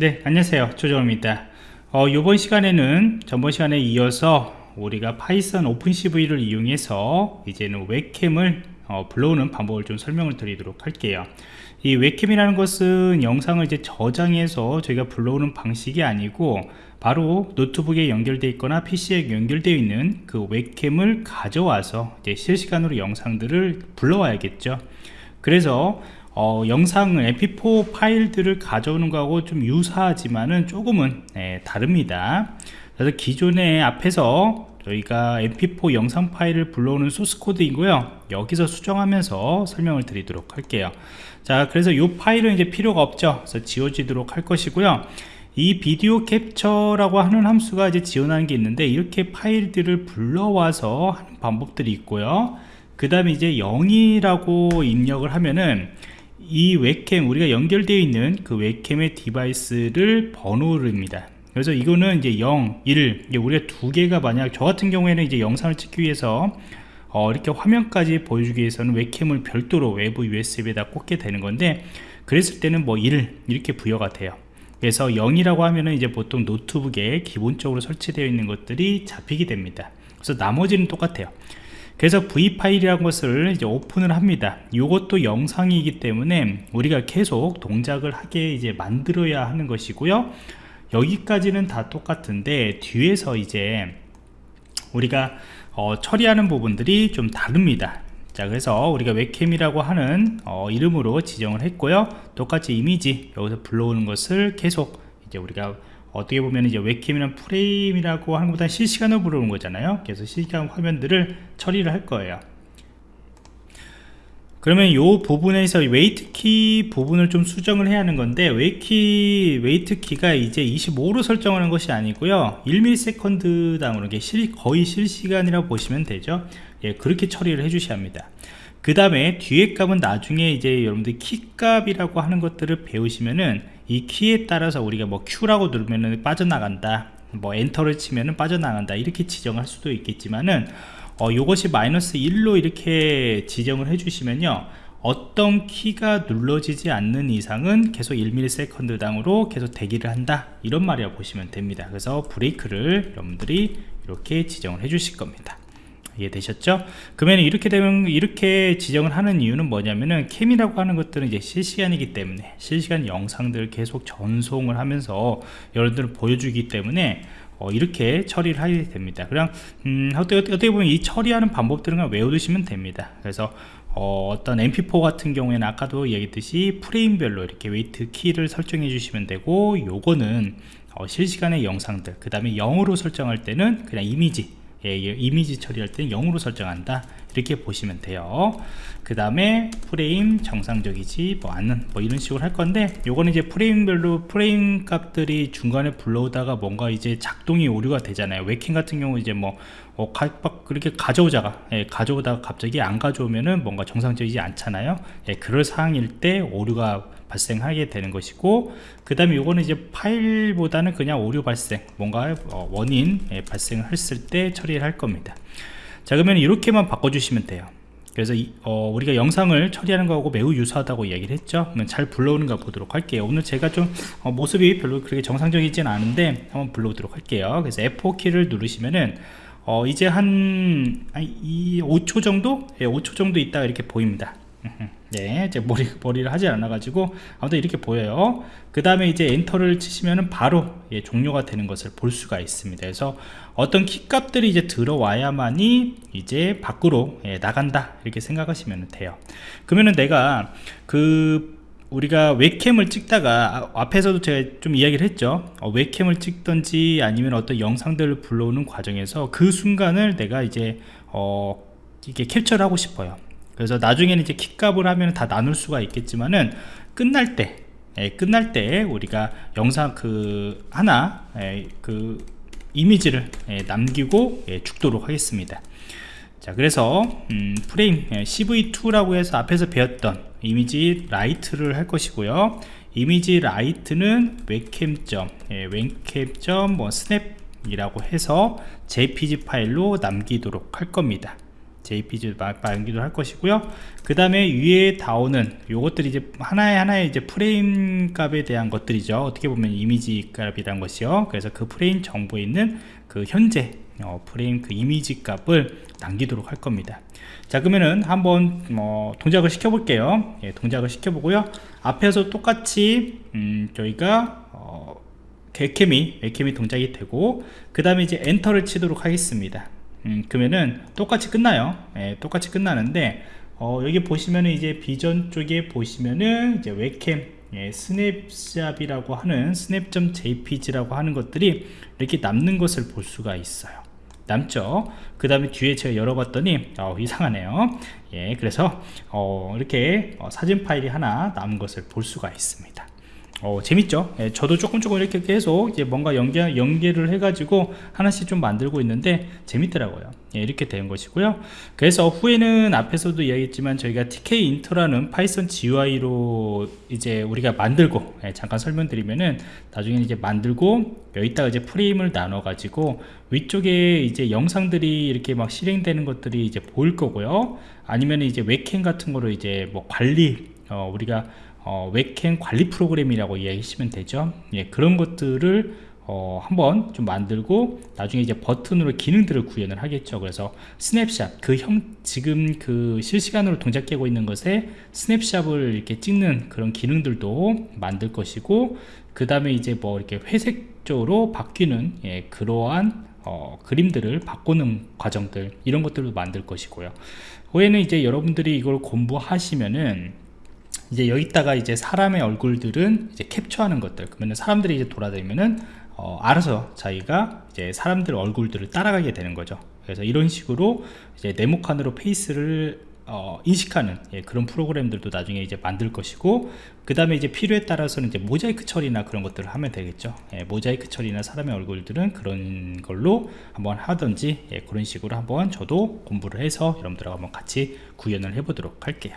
네 안녕하세요. 조정입니다. 어, 이번 시간에는 전번 시간에 이어서 우리가 Python OpenCV를 이용해서 이제는 webcam을 어, 불러오는 방법을 좀 설명을 드리도록 할게요. 이 webcam이라는 것은 영상을 이제 저장해서 저희가 불러오는 방식이 아니고 바로 노트북에 연결되어 있거나 PC에 연결되어 있는 그 webcam을 가져와서 이제 실시간으로 영상들을 불러와야겠죠. 그래서 어, 영상을 mp4 파일들을 가져오는 거하고 좀 유사하지만은 조금은 네, 다릅니다. 그래서 기존에 앞에서 저희가 mp4 영상 파일을 불러오는 소스 코드이고요. 여기서 수정하면서 설명을 드리도록 할게요. 자 그래서 이 파일은 이제 필요가 없죠. 그래서 지워지도록 할 것이고요. 이 비디오 캡처라고 하는 함수가 이제 지원하는 게 있는데 이렇게 파일들을 불러와서 하는 방법들이 있고요. 그 다음에 이제 0이라고 입력을 하면은 이 webcam 우리가 연결되어 있는 그 webcam의 device를 번호를 입니다. 그래서 이거는 이제 0, 1 우리가 두 개가 만약 저 같은 경우에는 이제 영상을 찍기 위해서 어, 이렇게 화면까지 보여주기 위해서는 webcam을 별도로 외부 USB에다 꽂게 되는 건데 그랬을 때는 뭐 1 이렇게 부여가 돼요. 그래서 0이라고 하면은 이제 보통 노트북에 기본적으로 설치되어 있는 것들이 잡히게 됩니다. 그래서 나머지는 똑같아요 그래서 V 파일이라는 것을 이제 오픈을 합니다. 이것도 영상이기 때문에 우리가 계속 동작을 하게 이제 만들어야 하는 것이고요. 여기까지는 다 똑같은데 뒤에서 이제 우리가 어, 처리하는 부분들이 좀 다릅니다. 자 그래서 우리가 웹캠이라고 하는 어, 이름으로 지정을 했고요. 똑같이 이미지 여기서 불러오는 것을 계속 이제 우리가 어떻게 보면 이제 webcam이나 프레임이라고 하는 것보다 실시간으로 부르는 거잖아요. 그래서 실시간 화면들을 처리를 할 거예요. 그러면 이 부분에서 waitKey 부분을 좀 수정을 해야 하는 건데 waitKey, waitKey가 이제 25로 설정하는 것이 아니고요. 1ms 당으로 거의 실시간이라고 보시면 되죠. 예, 그렇게 처리를 해 주셔야 합니다. 그 다음에 뒤에 값은 나중에 이제 여러분들 키 값이라고 하는 것들을 배우시면은 이 키에 따라서 우리가 뭐 Q라고 누르면은 빠져나간다 뭐 엔터를 치면은 빠져나간다 이렇게 지정할 수도 있겠지만은 어, 이것이 마이너스 1로 이렇게 지정을 해 주시면요 어떤 키가 눌러지지 않는 이상은 계속 1ms 당으로 계속 대기를 한다 이런 말이라고 보시면 됩니다. 그래서 브레이크를 여러분들이 이렇게 지정을 해 주실 겁니다 이해되셨죠? 그러면 이렇게 되면 이렇게 지정을 하는 이유는 뭐냐면은 캠이라고 하는 것들은 이제 실시간이기 때문에 실시간 영상들을 계속 전송을 하면서 여러분들을 보여주기 때문에 어, 이렇게 처리를 하게 됩니다 그냥 음, 어떻게, 어떻게 보면 이 처리하는 방법들은 외워두시면 됩니다 그래서 어, 떤 mp4 같은 경우에는 아까도 얘기했듯이 프레임별로 이렇게 wait key를 설정해 주시면 되고 요거는 어, 실시간의 영상들 그 다음에 0으로 설정할 때는 그냥 이미지 예, 이미지 처리할 때는 0으로 설정한다 이렇게 보시면 돼요. 그 다음에 프레임 정상적이지 뭐 않는 뭐 이런 식으로 할 건데 요거는 이제 프레임별로 프레임 값들이 중간에 불러오다가 뭔가 이제 작동이 오류가 되잖아요. 웹캠 같은 경우 이제 뭐 어, 가, 그렇게 가져오다가 예, 가져오다가 갑자기 안 가져오면은 뭔가 정상적이지 않잖아요. 예, 그럴 상황일 때 오류가 발생하게 되는 것이고 그 다음에 이거는 이제 파일보다는 그냥 오류 발생 뭔가 어, 원인 예, 발생을 했을 때 처리를 할 겁니다 자 그러면 이렇게만 바꿔주시면 돼요. 그래서 이, 어, 우리가 영상을 처리하는 거하고 매우 유사하다고 얘기를 했죠. 그러면 잘 불러오는가 보도록 할게요. 오늘 제가 좀 어, 모습이 별로 그렇게 정상적이진 않은데 한번 불러오도록 할게요. 그래서 F4 키를 누르시면은 어, 이제 한, 한 5초 정도? 예, 5초 정도 있다가 이렇게 보입니다 네, 제 머리, 머리를 하지 않아가지고 아무튼 이렇게 보여요. 그 다음에 이제 엔터를 치시면 바로 예, 종료가 되는 것을 볼 수가 있습니다. 그래서 어떤 키값들이 이제 들어와야만이 이제 밖으로 예, 나간다 이렇게 생각하시면 돼요. 그러면은 내가 그 우리가 웹캠을 찍다가 아, 앞에서도 제가 좀 이야기를 했죠 어, 웹캠을 찍던지 아니면 어떤 영상들을 불러오는 과정에서 그 순간을 내가 이제 어 이게 캡처를 하고 싶어요 그래서 나중에는 이제 키값을 하면 다 나눌 수가 있겠지만은 끝날 때 예, 끝날 때 우리가 영상 그 하나 예, 그 이미지를 예, 남기고 예, 죽도록 하겠습니다. 자 그래서 음, 프레임 예, CV2라고 해서 앞에서 배웠던 image write를 할 것이고요. image write는 웹캠점 예, 웹캠점 뭐 스냅 이라고 해서 jpg 파일로 남기도록 할 겁니다 JPG 만들기도 할 것이고요. 그 다음에 위에 나오는 요것들이 이제 하나의 하나의 이제 프레임 값에 대한 것들이죠. 어떻게 보면 이미지 값이란 것이요. 그래서 그 프레임 정보에 있는 그 현재 어, 프레임 그 이미지 값을 남기도록 할 겁니다. 자 그러면은 한번 뭐 동작을 시켜 볼게요. 예, 동작을 시켜 보고요. 앞에서 똑같이 음, 저희가 어, 웹캠이 웹캠이 동작이 되고 그 다음에 이제 엔터를 치도록 하겠습니다 음, 그러면은 똑같이 끝나요. 예, 똑같이 끝나는데 어, 여기 보시면은 이제 비전 쪽에 보시면은 이제 웹캠 예, 스냅샷이라고 하는 스냅.jpg라고 하는 것들이 이렇게 남는 것을 볼 수가 있어요. 남죠? 그 다음에 뒤에 제가 열어봤더니 어, 이상하네요. 예 그래서 어, 이렇게 어, 사진 파일이 하나 남은 것을 볼 수가 있습니다 어, 재밌죠? 예, 저도 조금 조금 이렇게 계속 이제 뭔가 연계, 연계를 해 가지고 하나씩 좀 만들고 있는데 재밌더라고요. 예, 이렇게 된 것이고요. 그래서 후에는 앞에서도 이야기했지만 저희가 Tkinter라는 Python GUI로 이제 우리가 만들고 예, 잠깐 설명드리면은 나중에 이제 만들고 여기다가 이제 프레임을 나눠 가지고 위쪽에 이제 영상들이 이렇게 막 실행되는 것들이 이제 보일 거고요. 아니면 이제 웹캠 같은 거로 이제 뭐 관리 어, 우리가 어, 웹캠 관리 프로그램이라고 이야기하시면 되죠? 예, 그런 것들을 어, 한번 좀 만들고 나중에 이제 버튼으로 기능들을 구현을 하겠죠. 그래서 스냅샷 그 형 지금 그 실시간으로 동작되고 있는 것에 스냅샷을 이렇게 찍는 그런 기능들도 만들 것이고 그 다음에 이제 뭐 이렇게 회색적으로 바뀌는 예, 그러한 어, 그림들을 바꾸는 과정들 이런 것들도 만들 것이고요. 후에는 이제 여러분들이 이걸 공부하시면은 이제 여기다가 이제 사람의 얼굴들은 이제 캡처하는 것들. 그러면 사람들이 이제 돌아다니면은 어, 알아서 자기가 이제 사람들 얼굴들을 따라가게 되는 거죠. 그래서 이런 식으로 이제 네모칸으로 페이스를 어, 인식하는 예, 그런 프로그램들도 나중에 이제 만들 것이고 그 다음에 이제 필요에 따라서는 이제 모자이크 처리나 그런 것들을 하면 되겠죠. 예, 모자이크 처리나 사람의 얼굴들은 그런 걸로 한번 하든지 예, 그런 식으로 한번 저도 공부를 해서 여러분들하고 한번 같이 구현을 해 보도록 할게요